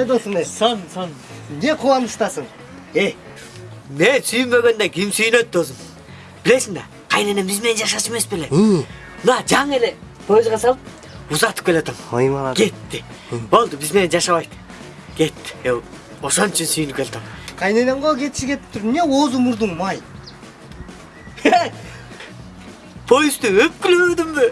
кандай досуң э сон сон эмне кубанычтасың э мен сүйүнбөгөндө ким сүйүнөт досум билесиң да кайненем биз менен жашачу эмес беле мына жаңы эле поездга салып ой молодец кетти болду биз менен жашабайт кетти Э, ошон үчүн сүйүнүп келатам кайненең го кетиши кетип тур эмне оозу мурдуң май поездду өпкүлөбөдүмбү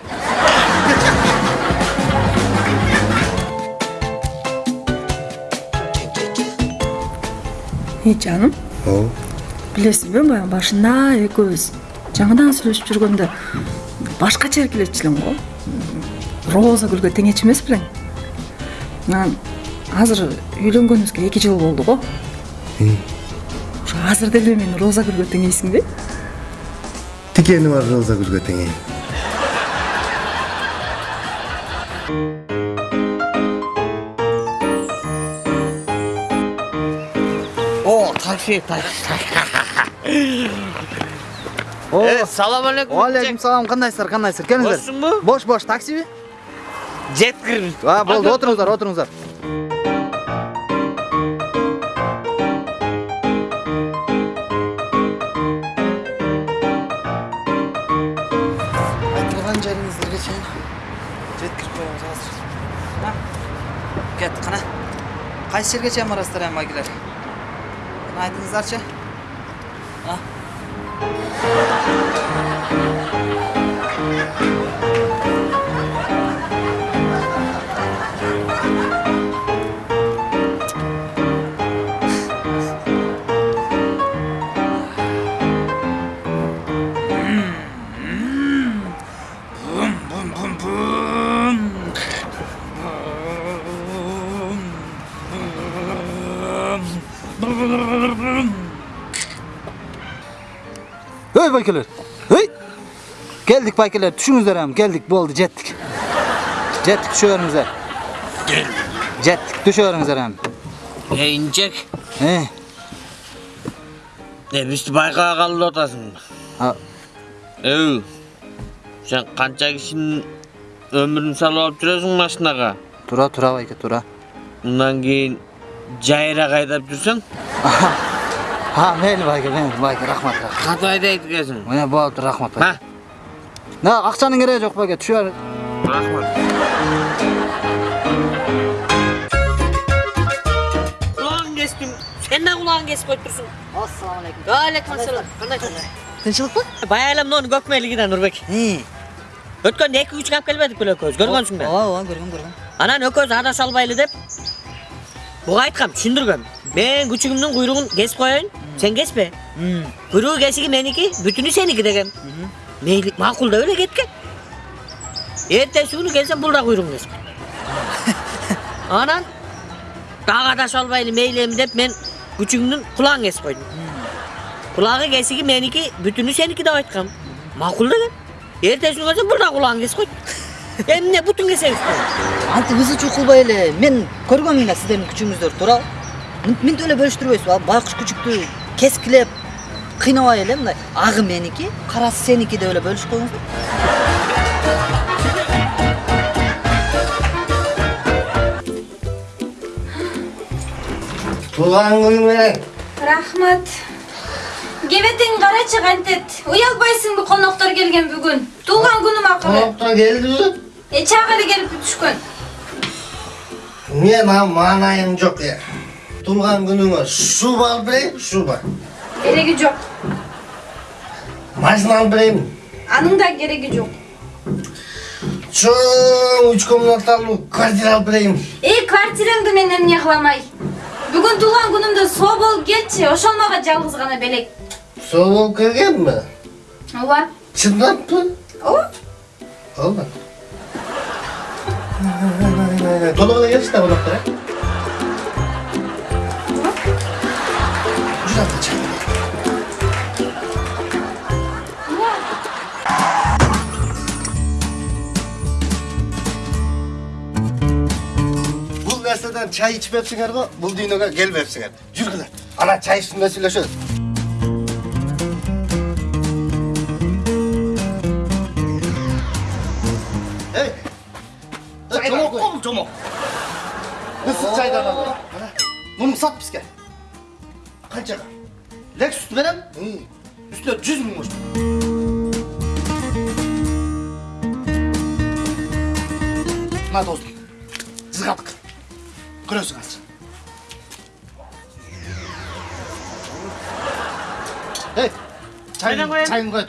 ей жаным. Ооба билесиңби баягы башында экөөбүз жаңыдан сүйлөшүп жүргөндө башкача эркелечү элең го роза гүлгө теңечү эмес белең анан азыр үйлөнгөнүбүзгө эки жыл болду го ошо азыр деле мени роза гүлгө теңейсиңби тикени бар роза гүлгө теңейин о такси такси О, салам алейкум алейкум салам кандайсыздар кандайсыздар келиңиздер бошсуңбу бош бош таксиби жеткир а болду отуруңуздар отуруңуздар айтылган жериңиздерге чейин жеткирип коебуз азыр Мына, кеттик кана кайсы жерге чейин барасыздар эми байгелер кана айтыңыздарчы А? Ey baykeler. Hey. Geldik baykeler. Düşünüzler hem. Geldik. Boldu. Jettik. Jettik. Düşüyorsunuzlar. Jettik. Düşüyorsunuzlar hem. e инжек He. e биз байкага калып атасың Ha. өй сен канча кишинин өмүрүн салып алып жүрөсүң машинага Tura tura bayke tura. мындан кийин жүрсөң Ha meyli bayke meyli bayke rahmat rahmat. катып айдайт экенсиң Mene boldu rahmat bayke. ha Ne akçanın gereği yok bayke. Düşüyor. рахмат кестим сен да кулагың кесип коюп турсуң Assalamualaikum. алейкум ассалам кандайсың Tinçilik mı? баягы эле монун көкмелигинен нурбек He. өткөндө эки күчүн алып келбедик беле экөөбүз көргөнсүң да Aa, aa, görgüm görgüm. анан экөөбүз адаша албайлы деп буга айткам түшүндүргөм мен күчүгүмдүн куйругун кесип коеюн сен кеспе Hmm. куйругу кесиги меники бүтүнү сеники дегем мейли макул деп эле кеткен эртеси күнү келсем бул да куйругун кесип анан дагы адаша албайлы мейли эми деп мен күчүгүмдүн кулагын кесип койдум кулагы кесиги меники бүтүнү сеники деп айткам макул деген эртеси күнү келсем бул да кулагын кесип койду Эмне бутун кесебиз анты биз үчүн кылбай эле мен көргөмүн да сиздердин күчүңүздөрдү туурабы мынтип эле бөлүштүрбөйсүзбү а байкуш күчүктү кескилеп кыйнабай эле мындай агы меники карасы сеники деп эле бөлүшүп коюңуздар туулган күнүң менен рахмат кебетең карачы кантет уялбайсыңбы коноктор келген бүгүн туулган күнүм акыры коноктор келдиби чак эле келип түшкөн мен ам маанайым жок э туулган күнүңө шуба алып берейинби шуба кереги жок машина алып берейинби анын да кереги жок чоң үч комнаталуу квартира алып берейинби эй квартираңды мен эмне кыламай бүгүн туулган күнүмдө соо болуп келчи ошол мага жалгыз гана белек соо болуп келгенби ооба чындаппы ооба ооба Dolabına yazışlar dolaplara. Ucuz atlayacağım. Bul nesneden çay içmepsin galiba, bulduğun ona gelmepsin galiba. Yürü kızlar, ana çay üstünde söyleşiyoruz. Жомок ысык чайдан ал Bunu sat bizga. Qanchaga? Lexus beraman. Üstüne 100 ming qo'shdim. Ma do'stim. Zig'at qil. Ko'rasizlar. Hey. Çayını, Neden koyayım? çayını koy.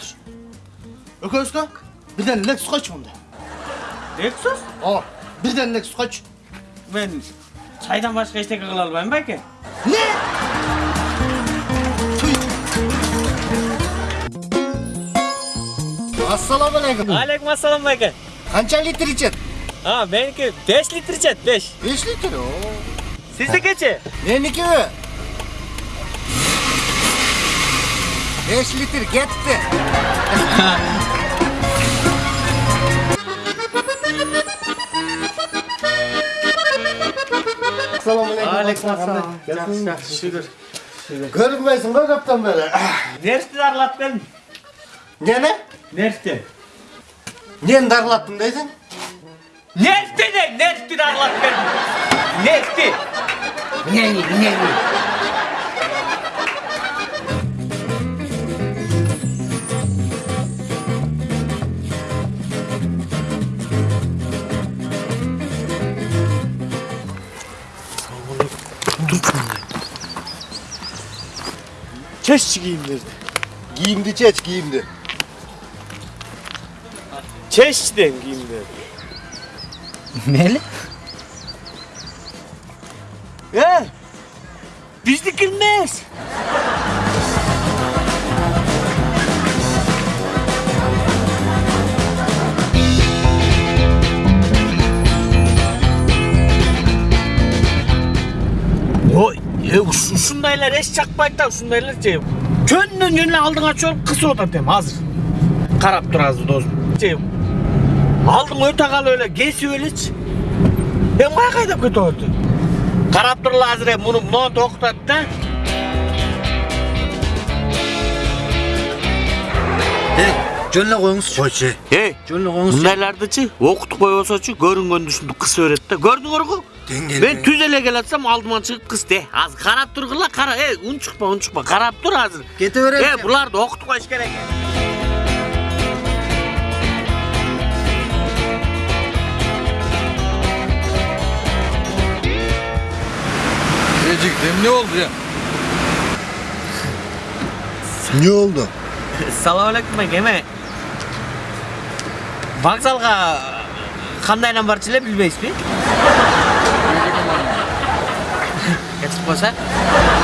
Öközka, birden Lexus kaç bunda? Lexus? Birden Lexus kaç? Men çaydan başka eşlik kıla almayayım belki. Ne? Assalamu alaikum. Aleyküm assalam belki. Qancha litr içet? Ha benimki 5 litre içet 5. 5 litr. Oo. Sizdekiçi? Meniki 5 litr ketdi. Assalomu alaykum. Aleyküm assalam. Şükür. Ko'rinmaysan da kaptan beri. Nerede darlattın? Nene? Nerede? Neni darlattın deysin? Nerede de nerede darlattın? Nerede? Neni, neni. Çeşçi giyimleri. Giyimdi çeç, giyimdi. Çeşçiden giyimleri. Meli? He? Bizde girmez. Oy, e, uş- uşundaylar eş çakmaydı da uşundaylar şey. Könlün yönüne aldığına çok kısa oda dem hazır. Karap dur hazır dostum. Şey, aldın öte kal öyle, gesi öyle hiç. Ben kaya kayda kötü oldu. Karap dur hazır hem bunu bunu toktat da. Hey, жөнүнө коюңуз. Koçu. Hey, Жөнүнө коюңуз. Мындайлардычы окутуп койбосочу көрүнгөндү кыз өрөт да. Көрдүңөр го? Деңгел. Мен түз эле келатсам алдыма чыгып кыз де. Азыр карап тургула, кара. Эй, унчукпа, унчукпа. Карап тур азыр. Кете берет. Э, буларды окутуп коюш керек. Eciktim ne oldu ya? Ne oldu? Салам алейкум, эме. Вокзалга кандайдан барчу эле билбейсизби? Кетип